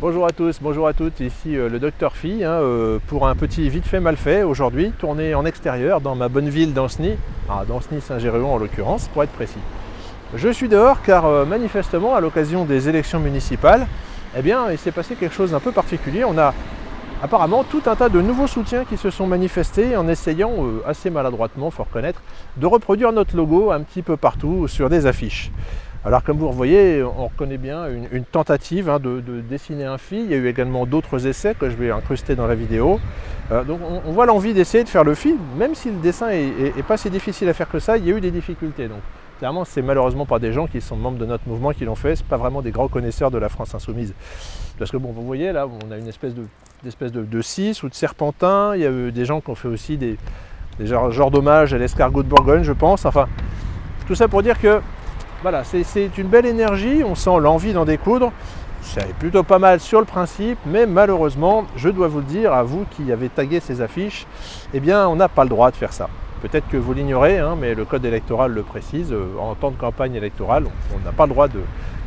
Bonjour à tous, bonjour à toutes, ici euh, le docteur Phi hein, euh, pour un petit vite fait mal fait aujourd'hui, tourné en extérieur dans ma bonne ville d'Anceny, ah, Danceny-Saint-Géréon en l'occurrence pour être précis. Je suis dehors car euh, manifestement à l'occasion des élections municipales, eh bien il s'est passé quelque chose d'un peu particulier. On a apparemment tout un tas de nouveaux soutiens qui se sont manifestés en essayant, assez maladroitement, faut reconnaître, de reproduire notre logo un petit peu partout sur des affiches. Alors comme vous le voyez, on reconnaît bien une, tentative hein, de, dessiner un fil. Il y a eu également d'autres essais que je vais incruster dans la vidéo. Euh, donc on, voit l'envie d'essayer de faire le fil, même si le dessin est, pas si difficile à faire que ça, il y a eu des difficultés. Donc clairement, c'est malheureusement pas des gens qui sont membres de notre mouvement qui l'ont fait, c'est pas vraiment des grands connaisseurs de la France insoumise. Parce que bon, vous voyez là, on a une espèce de, de, de 6 ou de serpentin, il y a eu des gens qui ont fait aussi des, des genres, d'hommage à l'escargot de Bourgogne, je pense. Enfin, tout ça pour dire que voilà, c'est une belle énergie, on sent l'envie d'en découdre. C'est plutôt pas mal sur le principe, mais malheureusement, je dois vous le dire, à vous qui avez tagué ces affiches, eh bien, on n'a pas le droit de faire ça. Peut-être que vous l'ignorez, hein, mais le code électoral le précise. Euh, en temps de campagne électorale, on n'a pas le droit de,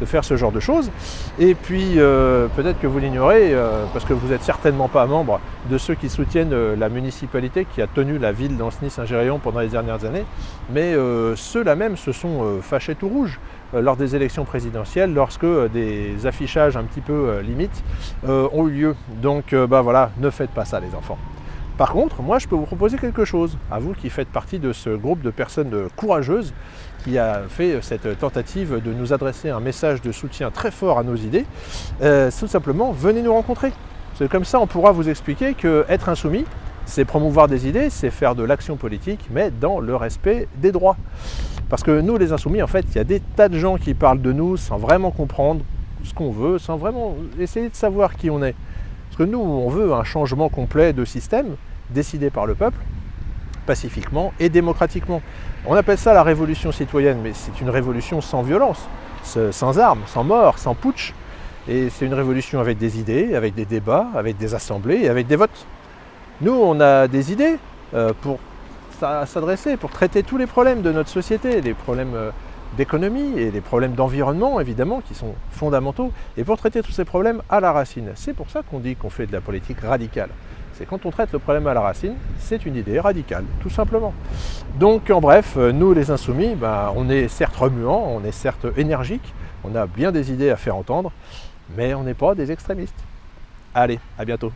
faire ce genre de choses. Et puis, euh, peut-être que vous l'ignorez, euh, parce que vous n'êtes certainement pas membre de ceux qui soutiennent la municipalité qui a tenu la ville d'Anceny-Saint-Géréon pendant les dernières années. Mais ceux-là même se sont fâchés tout rouge lors des élections présidentielles, lorsque des affichages un petit peu limites ont eu lieu. Donc, bah voilà, ne faites pas ça les enfants. Par contre, moi je peux vous proposer quelque chose, à vous qui faites partie de ce groupe de personnes courageuses qui a fait cette tentative de nous adresser un message de soutien très fort à nos idées, euh, tout simplement, venez nous rencontrer. C'est comme ça on pourra vous expliquer qu'être insoumis, c'est promouvoir des idées, c'est faire de l'action politique, mais dans le respect des droits. Parce que nous, les insoumis, en fait, il y a des tas de gens qui parlent de nous sans vraiment comprendre ce qu'on veut, sans vraiment essayer de savoir qui on est. Parce que nous, on veut un changement complet de système décidé par le peuple, pacifiquement et démocratiquement. On appelle ça la révolution citoyenne, mais c'est une révolution sans violence, sans armes, sans mort, sans putsch. Et c'est une révolution avec des idées, avec des débats, avec des assemblées et avec des votes. Nous, on a des idées euh, pour s'adresser, pour traiter tous les problèmes de notre société, les problèmes euh, d'économie et des problèmes d'environnement, évidemment, qui sont fondamentaux, et pour traiter tous ces problèmes à la racine. C'est pour ça qu'on dit qu'on fait de la politique radicale. C'est quand on traite le problème à la racine, c'est une idée radicale, tout simplement. Donc, en bref, nous, les insoumis, ben, on est certes remuants, on est certes énergiques, on a bien des idées à faire entendre, mais on n'est pas des extrémistes. Allez, à bientôt